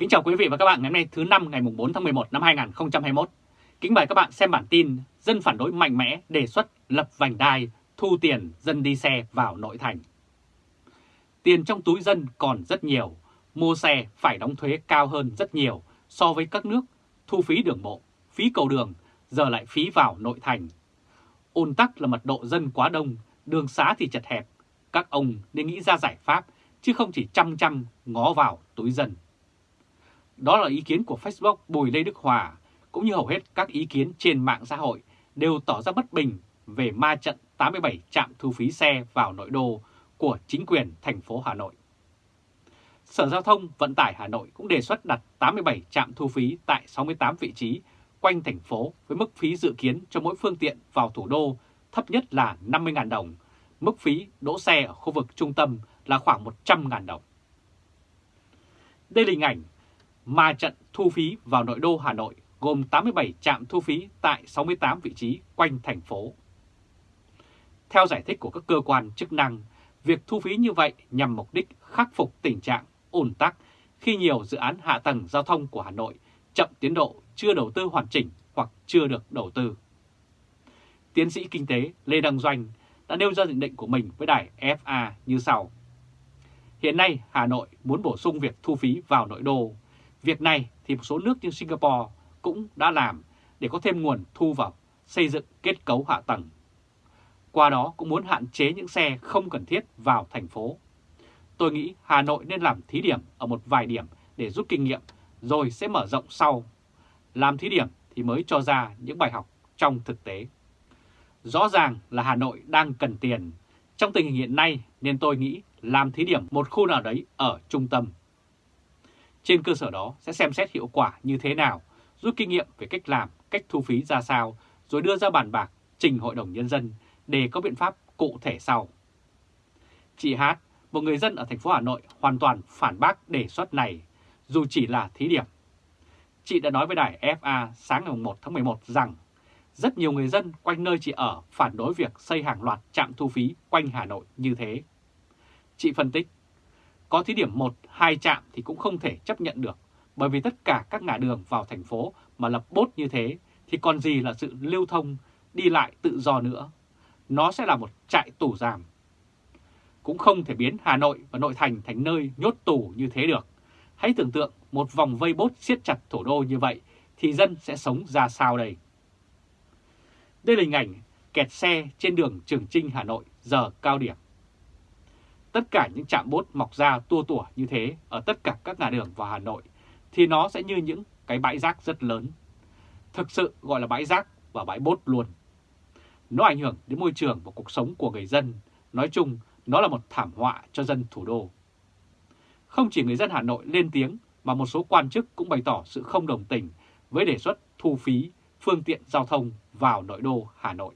Kính chào quý vị và các bạn ngày hôm nay thứ năm ngày 4 tháng 11 năm 2021. Kính mời các bạn xem bản tin Dân phản đối mạnh mẽ đề xuất lập vành đai thu tiền dân đi xe vào nội thành. Tiền trong túi dân còn rất nhiều, mua xe phải đóng thuế cao hơn rất nhiều so với các nước, thu phí đường bộ, phí cầu đường, giờ lại phí vào nội thành. Ôn tắc là mật độ dân quá đông, đường xá thì chật hẹp, các ông nên nghĩ ra giải pháp chứ không chỉ chăm chăm ngó vào túi dân. Đó là ý kiến của Facebook Bùi Lê Đức Hòa, cũng như hầu hết các ý kiến trên mạng xã hội đều tỏ ra bất bình về ma trận 87 trạm thu phí xe vào nội đô của chính quyền thành phố Hà Nội. Sở Giao thông Vận tải Hà Nội cũng đề xuất đặt 87 trạm thu phí tại 68 vị trí quanh thành phố với mức phí dự kiến cho mỗi phương tiện vào thủ đô thấp nhất là 50.000 đồng, mức phí đỗ xe ở khu vực trung tâm là khoảng 100.000 đồng. Đây là hình ảnh ma trận thu phí vào nội đô Hà Nội gồm 87 trạm thu phí tại 68 vị trí quanh thành phố. Theo giải thích của các cơ quan chức năng, việc thu phí như vậy nhằm mục đích khắc phục tình trạng ủn tắc khi nhiều dự án hạ tầng giao thông của Hà Nội chậm tiến độ, chưa đầu tư hoàn chỉnh hoặc chưa được đầu tư. Tiến sĩ kinh tế Lê Đăng Doanh đã nêu ra nhận định của mình với đài FA như sau. Hiện nay Hà Nội muốn bổ sung việc thu phí vào nội đô. Việc này thì một số nước như Singapore cũng đã làm để có thêm nguồn thu vào xây dựng kết cấu hạ tầng. Qua đó cũng muốn hạn chế những xe không cần thiết vào thành phố. Tôi nghĩ Hà Nội nên làm thí điểm ở một vài điểm để rút kinh nghiệm, rồi sẽ mở rộng sau. Làm thí điểm thì mới cho ra những bài học trong thực tế. Rõ ràng là Hà Nội đang cần tiền. Trong tình hình hiện nay, nên tôi nghĩ làm thí điểm một khu nào đấy ở trung tâm. Trên cơ sở đó sẽ xem xét hiệu quả như thế nào, rút kinh nghiệm về cách làm, cách thu phí ra sao, rồi đưa ra bàn bạc trình Hội đồng Nhân dân để có biện pháp cụ thể sau. Chị Hát, một người dân ở thành phố Hà Nội hoàn toàn phản bác đề xuất này, dù chỉ là thí điểm. Chị đã nói với đài FA sáng ngày 1 tháng 11 rằng rất nhiều người dân quanh nơi chị ở phản đối việc xây hàng loạt trạm thu phí quanh Hà Nội như thế. Chị phân tích, có thí điểm 1, 2 trạm thì cũng không thể chấp nhận được, bởi vì tất cả các ngã đường vào thành phố mà lập bốt như thế thì còn gì là sự lưu thông, đi lại tự do nữa. Nó sẽ là một trại tù giam. Cũng không thể biến Hà Nội và nội thành thành nơi nhốt tù như thế được. Hãy tưởng tượng một vòng vây bốt siết chặt thủ đô như vậy thì dân sẽ sống ra sao đây? Đây là hình ảnh kẹt xe trên đường Trường Trinh Hà Nội giờ cao điểm. Tất cả những trạm bốt mọc ra tua tủa như thế ở tất cả các ngã đường vào Hà Nội thì nó sẽ như những cái bãi rác rất lớn. Thực sự gọi là bãi rác và bãi bốt luôn. Nó ảnh hưởng đến môi trường và cuộc sống của người dân. Nói chung, nó là một thảm họa cho dân thủ đô. Không chỉ người dân Hà Nội lên tiếng mà một số quan chức cũng bày tỏ sự không đồng tình với đề xuất thu phí phương tiện giao thông vào nội đô Hà Nội.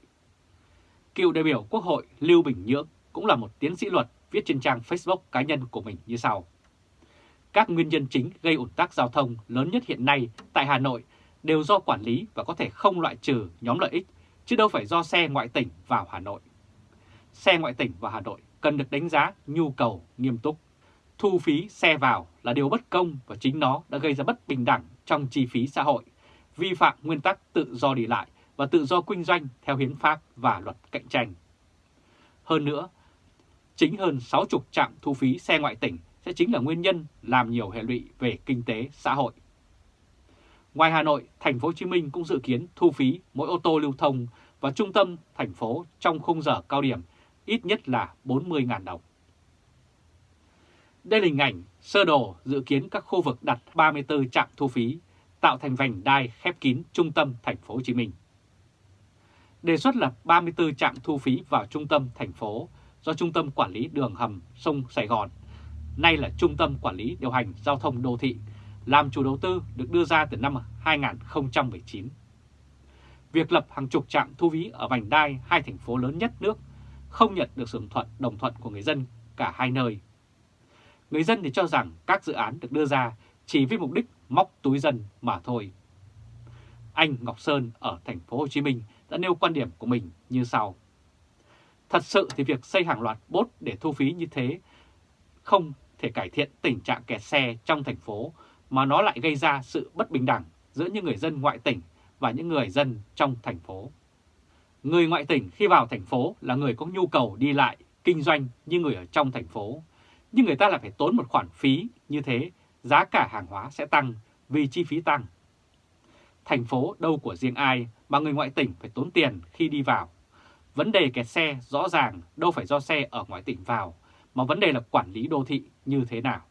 Cựu đại biểu Quốc hội Lưu Bình Nhưỡng cũng là một tiến sĩ luật viết trên trang Facebook cá nhân của mình như sau. Các nguyên nhân chính gây ủn tắc giao thông lớn nhất hiện nay tại Hà Nội đều do quản lý và có thể không loại trừ nhóm lợi ích, chứ đâu phải do xe ngoại tỉnh vào Hà Nội. Xe ngoại tỉnh vào Hà Nội cần được đánh giá nhu cầu nghiêm túc. Thu phí xe vào là điều bất công và chính nó đã gây ra bất bình đẳng trong chi phí xã hội, vi phạm nguyên tắc tự do đi lại và tự do kinh doanh theo hiến pháp và luật cạnh tranh. Hơn nữa, chính hơn 60 trạm thu phí xe ngoại tỉnh sẽ chính là nguyên nhân làm nhiều hệ lụy về kinh tế xã hội. Ngoài Hà Nội, thành phố Hồ Chí Minh cũng dự kiến thu phí mỗi ô tô lưu thông và trung tâm thành phố trong khung giờ cao điểm ít nhất là 40.000 đồng. Đây là hình ảnh sơ đồ dự kiến các khu vực đặt 34 trạm thu phí tạo thành vành đai khép kín trung tâm thành phố Hồ Chí Minh. Đề xuất lập 34 trạm thu phí vào trung tâm thành phố do Trung tâm Quản lý Đường Hầm Sông Sài Gòn, nay là Trung tâm Quản lý Điều hành Giao thông Đô thị, làm chủ đầu tư được đưa ra từ năm 2019. Việc lập hàng chục trạm thu phí ở vành đai hai thành phố lớn nhất nước không nhận được sự thuận đồng thuận của người dân cả hai nơi. Người dân thì cho rằng các dự án được đưa ra chỉ với mục đích móc túi dân mà thôi. Anh Ngọc Sơn ở thành phố Hồ Chí Minh đã nêu quan điểm của mình như sau. Thật sự thì việc xây hàng loạt bốt để thu phí như thế không thể cải thiện tình trạng kẹt xe trong thành phố mà nó lại gây ra sự bất bình đẳng giữa những người dân ngoại tỉnh và những người dân trong thành phố. Người ngoại tỉnh khi vào thành phố là người có nhu cầu đi lại, kinh doanh như người ở trong thành phố, nhưng người ta lại phải tốn một khoản phí như thế, giá cả hàng hóa sẽ tăng vì chi phí tăng. Thành phố đâu của riêng ai mà người ngoại tỉnh phải tốn tiền khi đi vào. Vấn đề kẹt xe rõ ràng đâu phải do xe ở ngoại tỉnh vào, mà vấn đề là quản lý đô thị như thế nào.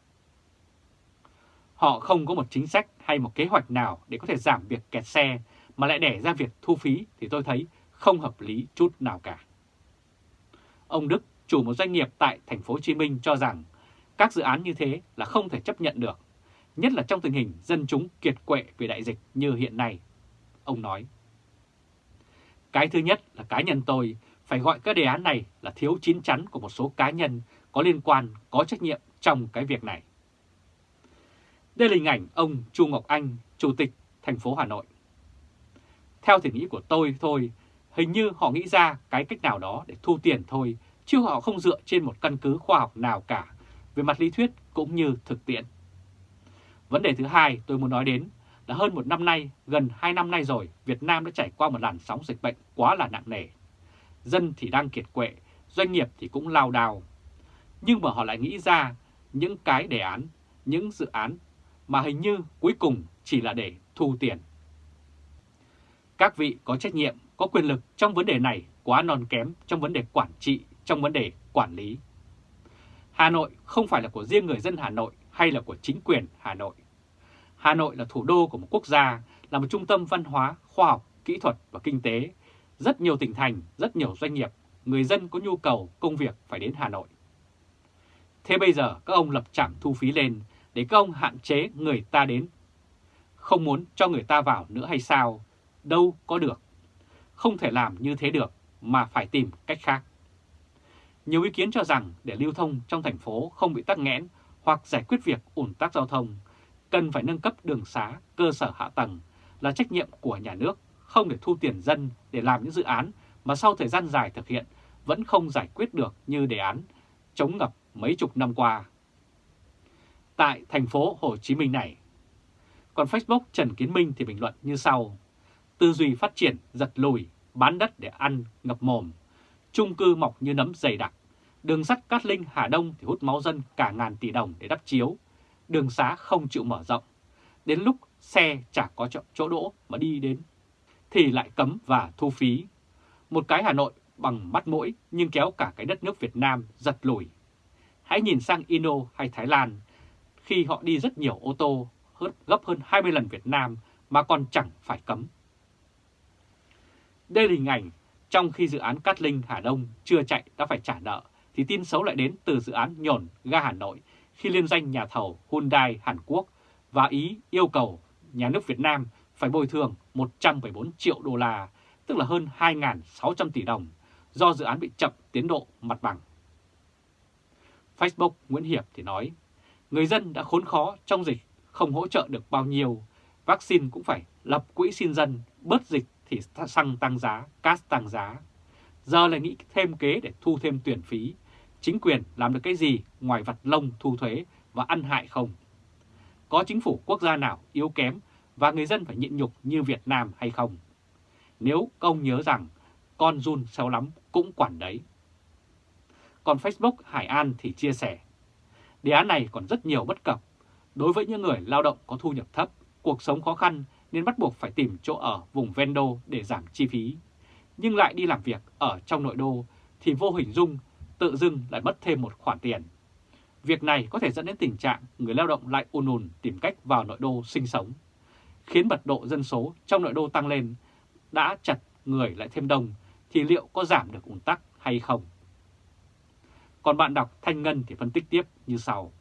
Họ không có một chính sách hay một kế hoạch nào để có thể giảm việc kẹt xe mà lại để ra việc thu phí thì tôi thấy không hợp lý chút nào cả. Ông Đức, chủ một doanh nghiệp tại thành phố Hồ Chí Minh cho rằng các dự án như thế là không thể chấp nhận được, nhất là trong tình hình dân chúng kiệt quệ vì đại dịch như hiện nay. Ông nói, cái thứ nhất là cá nhân tôi phải gọi các đề án này là thiếu chín chắn của một số cá nhân có liên quan, có trách nhiệm trong cái việc này. Đây là hình ảnh ông Chu Ngọc Anh, Chủ tịch thành phố Hà Nội. Theo thể nghĩ của tôi thôi, hình như họ nghĩ ra cái cách nào đó để thu tiền thôi, chứ họ không dựa trên một căn cứ khoa học nào cả, về mặt lý thuyết cũng như thực tiễn. Vấn đề thứ hai tôi muốn nói đến là hơn một năm nay, gần hai năm nay rồi, Việt Nam đã trải qua một làn sóng dịch bệnh quá là nặng nề. Dân thì đang kiệt quệ, doanh nghiệp thì cũng lao đào. Nhưng mà họ lại nghĩ ra những cái đề án, những dự án mà hình như cuối cùng chỉ là để thu tiền. Các vị có trách nhiệm, có quyền lực trong vấn đề này quá non kém trong vấn đề quản trị, trong vấn đề quản lý. Hà Nội không phải là của riêng người dân Hà Nội hay là của chính quyền Hà Nội. Hà Nội là thủ đô của một quốc gia, là một trung tâm văn hóa, khoa học, kỹ thuật và kinh tế. Rất nhiều tỉnh thành, rất nhiều doanh nghiệp, người dân có nhu cầu công việc phải đến Hà Nội. Thế bây giờ các ông lập trạm thu phí lên để các ông hạn chế người ta đến. Không muốn cho người ta vào nữa hay sao? Đâu có được. Không thể làm như thế được mà phải tìm cách khác. Nhiều ý kiến cho rằng để lưu thông trong thành phố không bị tắc nghẽn hoặc giải quyết việc ủn tắc giao thông, cần phải nâng cấp đường xá, cơ sở hạ tầng là trách nhiệm của nhà nước, không để thu tiền dân để làm những dự án mà sau thời gian dài thực hiện vẫn không giải quyết được như đề án chống ngập mấy chục năm qua tại thành phố Hồ Chí Minh này. Còn Facebook Trần Kiến Minh thì bình luận như sau. Tư duy phát triển giật lùi, bán đất để ăn, ngập mồm. Trung cư mọc như nấm dày đặc. Đường sắt Cát Linh Hà Đông thì hút máu dân cả ngàn tỷ đồng để đắp chiếu. Đường xá không chịu mở rộng. Đến lúc xe chả có chỗ đỗ mà đi đến thì lại cấm và thu phí. Một cái Hà Nội bằng mắt mũi nhưng kéo cả cái đất nước Việt Nam giật lùi. Hãy nhìn sang Indo hay Thái Lan, khi họ đi rất nhiều ô tô gấp hơn 20 lần Việt Nam mà còn chẳng phải cấm. Đây là hình ảnh trong khi dự án Cát Linh Hà Đông chưa chạy đã phải trả nợ thì tin xấu lại đến từ dự án nhổn ga Hà Nội khi liên danh nhà thầu Hyundai Hàn Quốc và Ý yêu cầu nhà nước Việt Nam phải bồi thường 174 triệu đô la, tức là hơn 2.600 tỷ đồng do dự án bị chậm tiến độ mặt bằng. Facebook Nguyễn Hiệp thì nói Người dân đã khốn khó trong dịch, không hỗ trợ được bao nhiêu. Vaccine cũng phải lập quỹ xin dân, bớt dịch thì xăng tăng giá, cát tăng giá. Giờ lại nghĩ thêm kế để thu thêm tuyển phí. Chính quyền làm được cái gì ngoài vặt lông thu thuế và ăn hại không? Có chính phủ quốc gia nào yếu kém và người dân phải nhịn nhục như Việt Nam hay không? Nếu công nhớ rằng con run xéo lắm cũng quản đấy. Còn Facebook Hải An thì chia sẻ Đề án này còn rất nhiều bất cập. Đối với những người lao động có thu nhập thấp, cuộc sống khó khăn nên bắt buộc phải tìm chỗ ở vùng ven đô để giảm chi phí. Nhưng lại đi làm việc ở trong nội đô thì vô hình dung tự dưng lại mất thêm một khoản tiền. Việc này có thể dẫn đến tình trạng người lao động lại ùn ùn tìm cách vào nội đô sinh sống, khiến mật độ dân số trong nội đô tăng lên, đã chặt người lại thêm đông thì liệu có giảm được ùn tắc hay không? Còn bạn đọc Thanh Ngân thì phân tích tiếp như sau.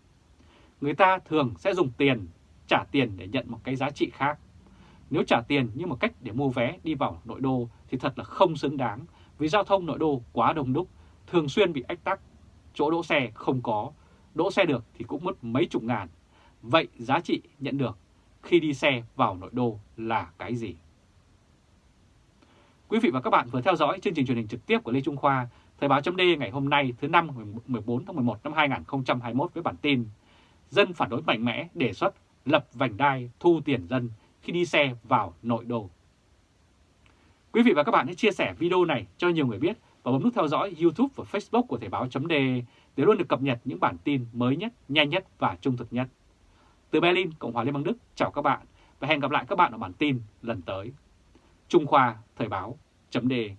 Người ta thường sẽ dùng tiền, trả tiền để nhận một cái giá trị khác. Nếu trả tiền như một cách để mua vé đi vào nội đô thì thật là không xứng đáng vì giao thông nội đô quá đông đúc, thường xuyên bị ách tắc, chỗ đỗ xe không có, đỗ xe được thì cũng mất mấy chục ngàn. Vậy giá trị nhận được khi đi xe vào nội đô là cái gì? Quý vị và các bạn vừa theo dõi chương trình truyền hình trực tiếp của Lê Trung Khoa Thời báo chấm ngày hôm nay thứ năm 14 tháng 11 năm 2021 với bản tin Dân phản đối mạnh mẽ đề xuất lập vành đai thu tiền dân khi đi xe vào nội đô. Quý vị và các bạn hãy chia sẻ video này cho nhiều người biết và bấm nút theo dõi YouTube và Facebook của Thời báo .de để luôn được cập nhật những bản tin mới nhất, nhanh nhất và trung thực nhất. Từ Berlin, Cộng hòa Liên bang Đức, chào các bạn và hẹn gặp lại các bạn ở bản tin lần tới. Trung Khoa Thời báo .de